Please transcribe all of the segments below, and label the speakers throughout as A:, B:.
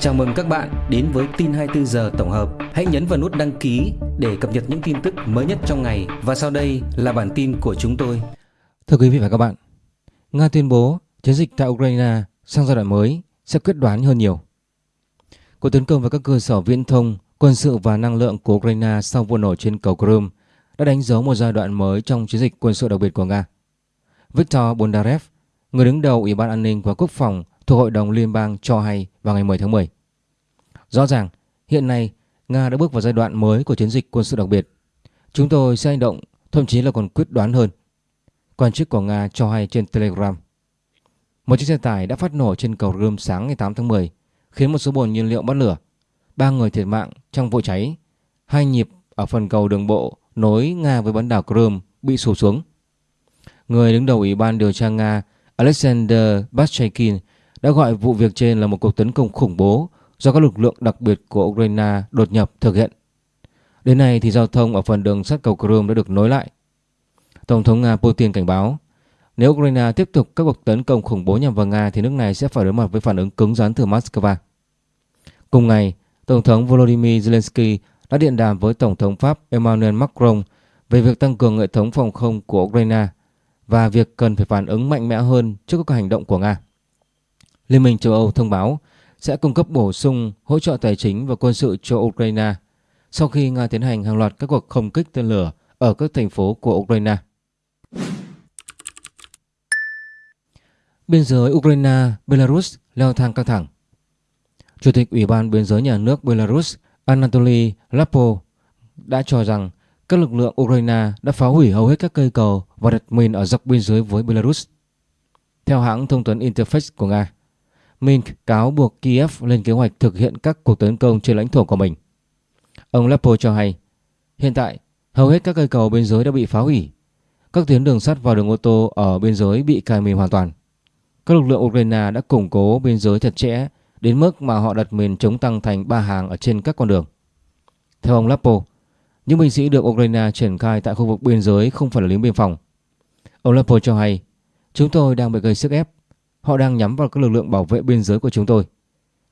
A: Chào mừng các bạn đến với tin 24 giờ tổng hợp. Hãy nhấn vào nút đăng ký để cập nhật những tin tức mới nhất trong ngày và sau đây là bản tin của chúng tôi.
B: Thưa quý vị và các bạn, Nga tuyên bố chiến dịch tại Ukraine sang giai đoạn mới sẽ quyết đoán hơn nhiều. Cuộc tấn công vào các cơ sở viễn thông, quân sự và năng lượng của Ukraine sau vụ nổ trên cầu Crimea đã đánh dấu một giai đoạn mới trong chiến dịch quân sự đặc biệt của Nga. Viktor Bondarev, người đứng đầu Ủy ban An ninh và Quốc phòng thuộc Hội đồng Liên bang cho hay vào ngày 10 tháng 10. Rõ ràng, hiện nay Nga đã bước vào giai đoạn mới của chiến dịch quân sự đặc biệt. Chúng tôi sẽ hành động, thậm chí là còn quyết đoán hơn. Quan chức của Nga cho hay trên Telegram. Một chiếc xe tải đã phát nổ trên cầu Rơm sáng ngày 8 tháng 10, khiến một số bồn nhiên liệu bắt lửa. Ba người thiệt mạng trong vụ cháy. Hai nhịp ở phần cầu đường bộ nối Nga với bán đảo Crimea bị sụp xuống. Người đứng đầu Ủy ban điều tra Nga Alexander Bashchaikin đã gọi vụ việc trên là một cuộc tấn công khủng bố do các lực lượng đặc biệt của Ukraine đột nhập thực hiện. Đến nay thì giao thông ở phần đường sắt cầu Crimea đã được nối lại. Tổng thống Nga Putin cảnh báo nếu Ukraine tiếp tục các cuộc tấn công khủng bố nhằm vào Nga thì nước này sẽ phải đối mặt với phản ứng cứng rắn từ Moscow. Cùng ngày, Tổng thống Volodymyr Zelensky đã điện đàm với Tổng thống Pháp Emmanuel Macron về việc tăng cường hệ thống phòng không của Ukraine và việc cần phải phản ứng mạnh mẽ hơn trước các hành động của Nga. Liên minh châu Âu thông báo sẽ cung cấp bổ sung hỗ trợ tài chính và quân sự cho Ukraine sau khi Nga tiến hành hàng loạt các cuộc không kích tên lửa ở các thành phố của Ukraine. Biên giới Ukraine-Belarus leo thang căng thẳng. Chủ tịch Ủy ban Biên giới Nhà nước Belarus Anatoly Lapo đã cho rằng các lực lượng Ukraine đã phá hủy hầu hết các cây cầu và đặt mìn ở dọc biên giới với Belarus. Theo hãng thông tấn Interfax của Nga, Minsk cáo buộc Kiev lên kế hoạch thực hiện các cuộc tấn công trên lãnh thổ của mình. Ông Lapo cho hay, hiện tại hầu hết các cây cầu biên giới đã bị phá hủy. Các tuyến đường sắt và đường ô tô ở biên giới bị cài mìn hoàn toàn. Các lực lượng Ukraine đã củng cố biên giới chặt chẽ đến mức mà họ đặt mìn chống tăng thành ba hàng ở trên các con đường. Theo ông Lapo, những binh sĩ được Ukraine triển khai tại khu vực biên giới không phải là lính biên phòng. Ông Lapo cho hay, chúng tôi đang bị gây sức ép Họ đang nhắm vào các lực lượng bảo vệ biên giới của chúng tôi.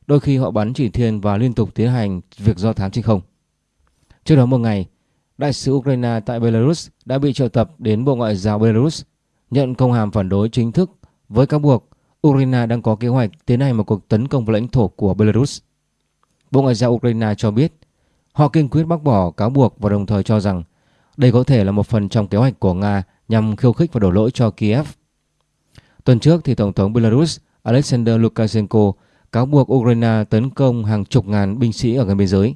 B: Đôi khi họ bắn chỉ thiên và liên tục tiến hành việc do thám trên không. Trước đó một ngày, đại sứ Ukraine tại Belarus đã bị triệu tập đến Bộ Ngoại giao Belarus nhận công hàm phản đối chính thức với cáo buộc Ukraine đang có kế hoạch tiến hành một cuộc tấn công vào lãnh thổ của Belarus. Bộ Ngoại giao Ukraine cho biết họ kiên quyết bác bỏ cáo buộc và đồng thời cho rằng đây có thể là một phần trong kế hoạch của Nga nhằm khiêu khích và đổ lỗi cho Kiev Tuần trước thì Tổng thống Belarus Alexander Lukashenko cáo buộc Ukraine tấn công hàng chục ngàn binh sĩ ở gần biên giới.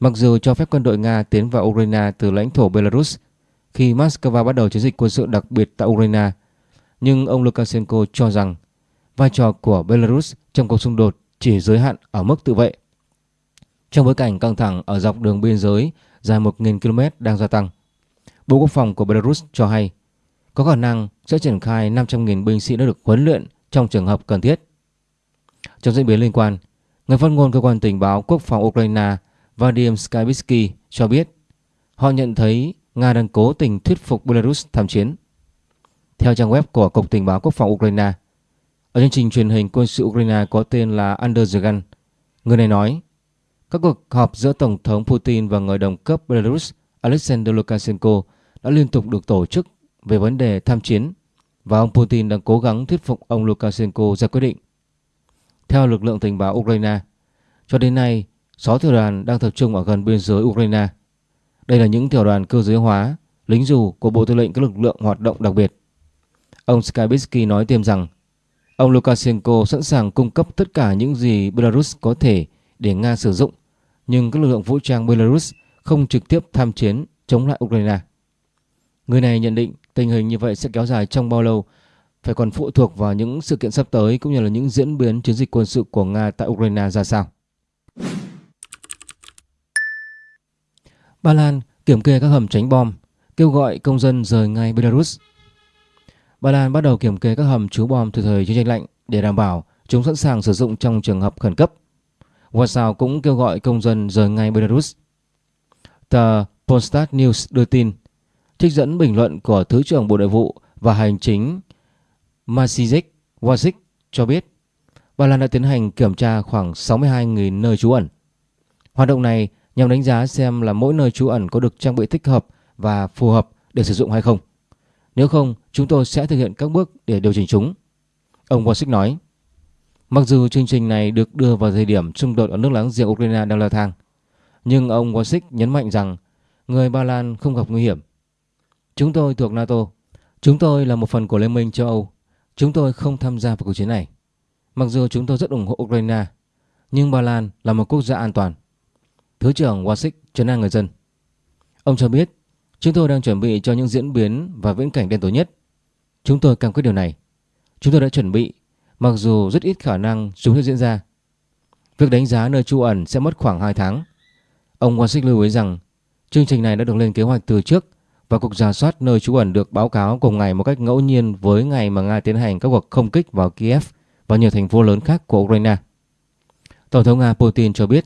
B: Mặc dù cho phép quân đội Nga tiến vào Ukraine từ lãnh thổ Belarus khi Moscow bắt đầu chiến dịch quân sự đặc biệt tại Ukraine, nhưng ông Lukashenko cho rằng vai trò của Belarus trong cuộc xung đột chỉ giới hạn ở mức tự vệ. Trong bối cảnh căng thẳng ở dọc đường biên giới dài 1.000 km đang gia tăng, Bộ Quốc phòng của Belarus cho hay có khả năng sẽ triển khai 500.000 binh sĩ đã được huấn luyện trong trường hợp cần thiết. Trong diễn biến liên quan, người phát ngôn cơ quan tình báo quốc phòng Ukraine Vadim Skybitsky cho biết họ nhận thấy Nga đang cố tình thuyết phục Belarus tham chiến. Theo trang web của Cục Tình báo Quốc phòng Ukraine, ở chương trình truyền hình quân sự Ukraine có tên là Under the Gun, người này nói các cuộc họp giữa Tổng thống Putin và người đồng cấp Belarus Alexander Lukashenko đã liên tục được tổ chức về vấn đề tham chiến và ông Putin đang cố gắng thuyết phục ông Lukashenko ra quyết định. Theo lực lượng tình báo Ukraine, cho đến nay, 6 tiểu đoàn đang tập trung ở gần biên giới Ukraine. Đây là những tiểu đoàn cơ giới hóa, lính dù của Bộ Tư lệnh các lực lượng hoạt động đặc biệt. Ông Skybitsky nói thêm rằng ông Lukashenko sẵn sàng cung cấp tất cả những gì Belarus có thể để Nga sử dụng, nhưng các lực lượng vũ trang Belarus không trực tiếp tham chiến chống lại Ukraine. Người này nhận định Tình hình như vậy sẽ kéo dài trong bao lâu phải còn phụ thuộc vào những sự kiện sắp tới cũng như là những diễn biến chiến dịch quân sự của Nga tại Ukraine ra sao. Ba Lan kiểm kê các hầm tránh bom, kêu gọi công dân rời ngay Belarus. Ba Lan bắt đầu kiểm kê các hầm trú bom từ thời chiến tranh lạnh để đảm bảo chúng sẵn sàng sử dụng trong trường hợp khẩn cấp. Warsaw cũng kêu gọi công dân rời ngay Belarus. Tờ Polstat News đưa tin trích dẫn bình luận của Thứ trưởng Bộ Nội vụ và Hành chính Masijic Wojcik cho biết Ba Lan đã tiến hành kiểm tra khoảng 62.000 nơi trú ẩn. Hoạt động này nhằm đánh giá xem là mỗi nơi trú ẩn có được trang bị thích hợp và phù hợp để sử dụng hay không. Nếu không, chúng tôi sẽ thực hiện các bước để điều chỉnh chúng. Ông Wasick nói. Mặc dù chương trình này được đưa vào thời điểm xung đột ở nước láng giềng Ukraine đang leo thang, nhưng ông Wasick nhấn mạnh rằng người Ba Lan không gặp nguy hiểm. Chúng tôi thuộc NATO. Chúng tôi là một phần của Liên minh châu Âu. Chúng tôi không tham gia vào cuộc chiến này. Mặc dù chúng tôi rất ủng hộ Ukraine, nhưng Ba Lan là một quốc gia an toàn. Thứ trưởng Wasik trấn an người dân. Ông cho biết, chúng tôi đang chuẩn bị cho những diễn biến và viễn cảnh đen tối nhất. Chúng tôi cam kết điều này. Chúng tôi đã chuẩn bị, mặc dù rất ít khả năng chúng sẽ diễn ra. Việc đánh giá nơi trú ẩn sẽ mất khoảng 2 tháng. Ông Wasik lưu ý rằng chương trình này đã được lên kế hoạch từ trước và cuộc giả soát nơi trú ẩn được báo cáo cùng ngày một cách ngẫu nhiên với ngày mà Nga tiến hành các cuộc không kích vào Kiev và nhiều thành phố lớn khác của Ukraine. Tổng thống Nga Putin cho biết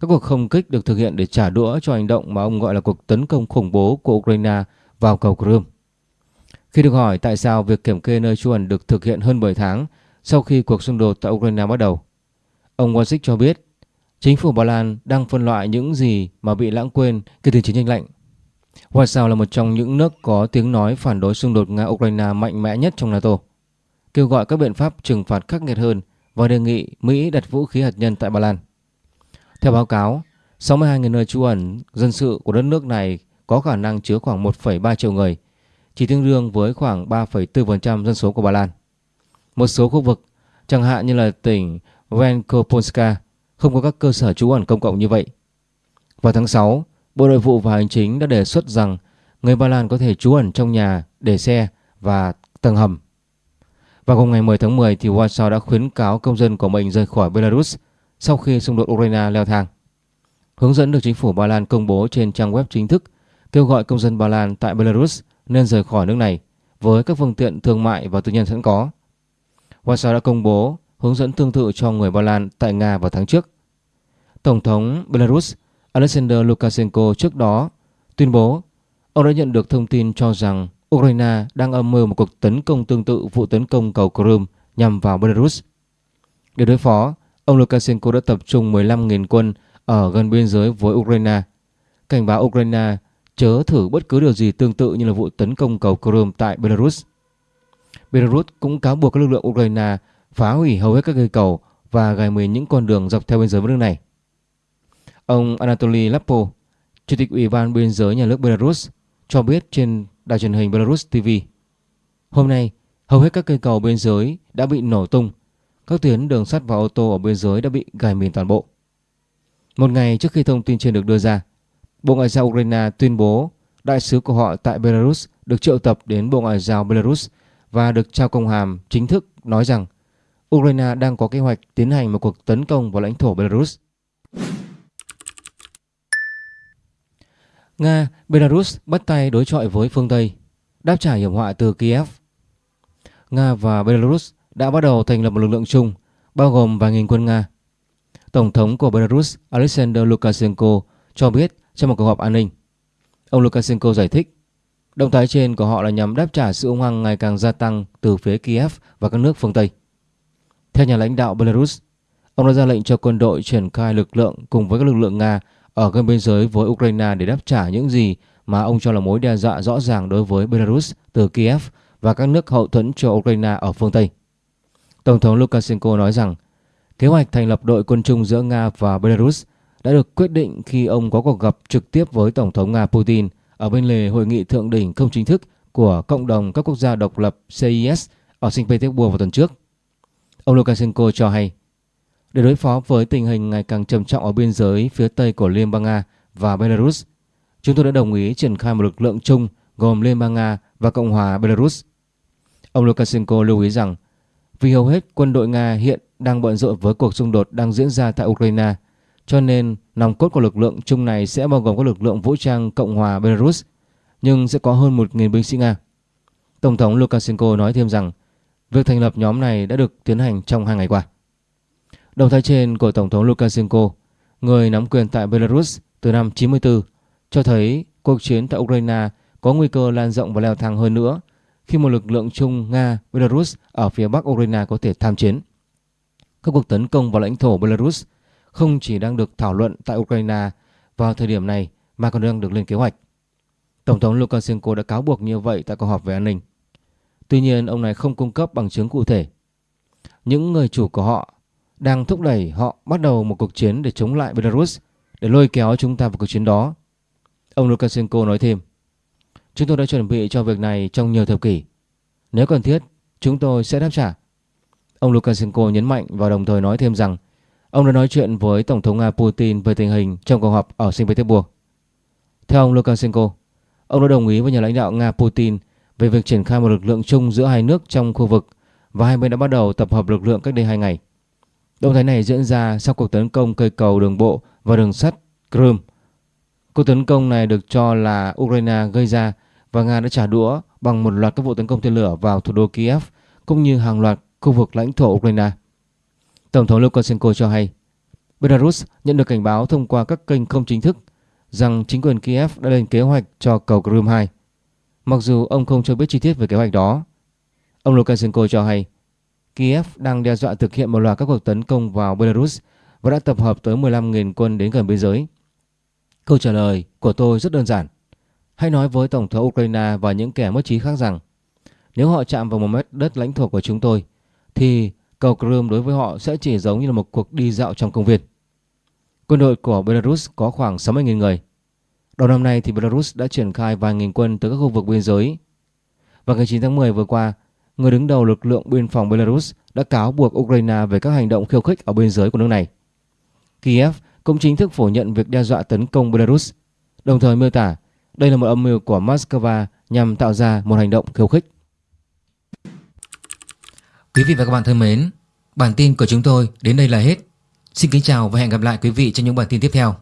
B: các cuộc không kích được thực hiện để trả đũa cho hành động mà ông gọi là cuộc tấn công khủng bố của Ukraine vào cầu Crimea. Khi được hỏi tại sao việc kiểm kê nơi trú ẩn được thực hiện hơn 7 tháng sau khi cuộc xung đột tại Ukraine bắt đầu, ông Wasick cho biết chính phủ Ba Lan đang phân loại những gì mà bị lãng quên kể từ chiến tranh lạnh. Warsaw là một trong những nước có tiếng nói phản đối xung đột Nga-Ukraine mạnh mẽ nhất trong NATO, kêu gọi các biện pháp trừng phạt khắc nghiệt hơn và đề nghị Mỹ đặt vũ khí hạt nhân tại Ba Lan. Theo báo cáo, 62.000 nơi trú ẩn dân sự của đất nước này có khả năng chứa khoảng 1,3 triệu người, chỉ tương đương với khoảng 3,4% dân số của Ba Lan. Một số khu vực, chẳng hạn như là tỉnh Venkopolska, không có các cơ sở trú ẩn công cộng như vậy. Vào tháng 6, Bộ Nội vụ và Hành chính đã đề xuất rằng người Ba Lan có thể trú ẩn trong nhà, để xe và tầng hầm. Vào hôm ngày 10 tháng 10 thì Warsaw đã khuyến cáo công dân của mình rời khỏi Belarus sau khi xung đột Ukraine leo thang. Hướng dẫn được chính phủ Ba Lan công bố trên trang web chính thức kêu gọi công dân Ba Lan tại Belarus nên rời khỏi nước này với các phương tiện thương mại và tư nhân sẵn có. Warsaw đã công bố hướng dẫn tương tự cho người Ba Lan tại Nga vào tháng trước. Tổng thống Belarus Alexander Lukashenko trước đó tuyên bố ông đã nhận được thông tin cho rằng Ukraine đang âm mưu một cuộc tấn công tương tự vụ tấn công cầu Crimea nhằm vào Belarus. Để đối phó, ông Lukashenko đã tập trung 15.000 quân ở gần biên giới với Ukraine, cảnh báo Ukraine chớ thử bất cứ điều gì tương tự như là vụ tấn công cầu Crimea tại Belarus. Belarus cũng cáo buộc các lực lượng Ukraine phá hủy hầu hết các cây cầu và gài mìn những con đường dọc theo biên giới với nước này. Ông Anatoly Lapo, Chủ tịch Ủy ban Biên giới Nhà nước Belarus, cho biết trên đài truyền hình Belarus TV. Hôm nay, hầu hết các cây cầu biên giới đã bị nổ tung. Các tuyến đường sắt và ô tô ở biên giới đã bị gài mìn toàn bộ. Một ngày trước khi thông tin trên được đưa ra, Bộ Ngoại giao Ukraine tuyên bố đại sứ của họ tại Belarus được triệu tập đến Bộ Ngoại giao Belarus và được trao công hàm chính thức nói rằng Ukraine đang có kế hoạch tiến hành một cuộc tấn công vào lãnh thổ Belarus. Nga, Belarus bắt tay đối chọi với phương Tây, đáp trả hiểm họa từ Kiev. Nga và Belarus đã bắt đầu thành lập một lực lượng chung, bao gồm vài nghìn quân Nga. Tổng thống của Belarus Alexander Lukashenko cho biết trong một cuộc họp an ninh. Ông Lukashenko giải thích, động thái trên của họ là nhằm đáp trả sự hung hăng ngày càng gia tăng từ phía Kiev và các nước phương Tây. Theo nhà lãnh đạo Belarus, ông đã ra lệnh cho quân đội triển khai lực lượng cùng với các lực lượng Nga ở gần biên giới với Ukraine để đáp trả những gì mà ông cho là mối đe dọa rõ ràng đối với Belarus từ Kiev và các nước hậu thuẫn cho Ukraine ở phương Tây. Tổng thống Lukashenko nói rằng, kế hoạch thành lập đội quân chung giữa Nga và Belarus đã được quyết định khi ông có cuộc gặp trực tiếp với Tổng thống Nga Putin ở bên lề hội nghị thượng đỉnh không chính thức của Cộng đồng các quốc gia độc lập CIS ở Saint Petersburg vào tuần trước. Ông Lukashenko cho hay để đối phó với tình hình ngày càng trầm trọng ở biên giới phía tây của Liên bang Nga và Belarus, chúng tôi đã đồng ý triển khai một lực lượng chung gồm Liên bang Nga và Cộng hòa Belarus. Ông Lukashenko lưu ý rằng vì hầu hết quân đội Nga hiện đang bận rộn với cuộc xung đột đang diễn ra tại Ukraine, cho nên nòng cốt của lực lượng chung này sẽ bao gồm các lực lượng vũ trang Cộng hòa Belarus, nhưng sẽ có hơn 1.000 binh sĩ Nga. Tổng thống Lukashenko nói thêm rằng việc thành lập nhóm này đã được tiến hành trong hai ngày qua. Động thái trên của Tổng thống Lukashenko, người nắm quyền tại Belarus từ năm 94, cho thấy cuộc chiến tại Ukraine có nguy cơ lan rộng và leo thang hơn nữa khi một lực lượng chung Nga-Belarus ở phía bắc Ukraine có thể tham chiến. các cuộc tấn công vào lãnh thổ Belarus không chỉ đang được thảo luận tại Ukraine vào thời điểm này mà còn đang được lên kế hoạch. Tổng thống Lukashenko đã cáo buộc như vậy tại cuộc họp về an ninh. Tuy nhiên, ông này không cung cấp bằng chứng cụ thể. Những người chủ của họ đang thúc đẩy họ bắt đầu một cuộc chiến để chống lại Belarus để lôi kéo chúng ta vào cuộc chiến đó. Ông Lukashenko nói thêm, chúng tôi đã chuẩn bị cho việc này trong nhiều thập kỷ. Nếu cần thiết, chúng tôi sẽ đáp trả. Ông Lukashenko nhấn mạnh và đồng thời nói thêm rằng ông đã nói chuyện với Tổng thống Nga Putin về tình hình trong cuộc họp ở Saint Petersburg. Theo ông Lukashenko, ông đã đồng ý với nhà lãnh đạo Nga Putin về việc triển khai một lực lượng chung giữa hai nước trong khu vực và hai bên đã bắt đầu tập hợp lực lượng cách đây hai ngày. Động thái này diễn ra sau cuộc tấn công cây cầu đường bộ và đường sắt Crimea. Cuộc tấn công này được cho là Ukraine gây ra và Nga đã trả đũa bằng một loạt các vụ tấn công tên lửa vào thủ đô Kiev cũng như hàng loạt khu vực lãnh thổ Ukraine. Tổng thống Lukashenko cho hay Belarus nhận được cảnh báo thông qua các kênh không chính thức rằng chính quyền Kiev đã lên kế hoạch cho cầu Crimea 2. Mặc dù ông không cho biết chi tiết về kế hoạch đó, ông Lukashenko cho hay Kiev đang đe dọa thực hiện một loạt các cuộc tấn công vào Belarus và đã tập hợp tới 15.000 quân đến gần biên giới. Câu trả lời của tôi rất đơn giản. Hãy nói với Tổng thống Ukraine và những kẻ mất trí khác rằng nếu họ chạm vào một mét đất lãnh thổ của chúng tôi thì cầu Crimea đối với họ sẽ chỉ giống như là một cuộc đi dạo trong công viên. Quân đội của Belarus có khoảng 60.000 người. Đầu năm nay thì Belarus đã triển khai vài nghìn quân tới các khu vực biên giới. Vào ngày 9 tháng 10 vừa qua, người đứng đầu lực lượng biên phòng Belarus đã cáo buộc Ukraine về các hành động khiêu khích ở biên giới của nước này. Kiev cũng chính thức phủ nhận việc đe dọa tấn công Belarus, đồng thời miêu tả đây là một âm mưu của Moscow nhằm tạo ra một hành động khiêu khích.
A: Quý vị và các bạn thân mến, bản tin của chúng tôi đến đây là hết. Xin kính chào và hẹn gặp lại quý vị trong những bản tin tiếp theo.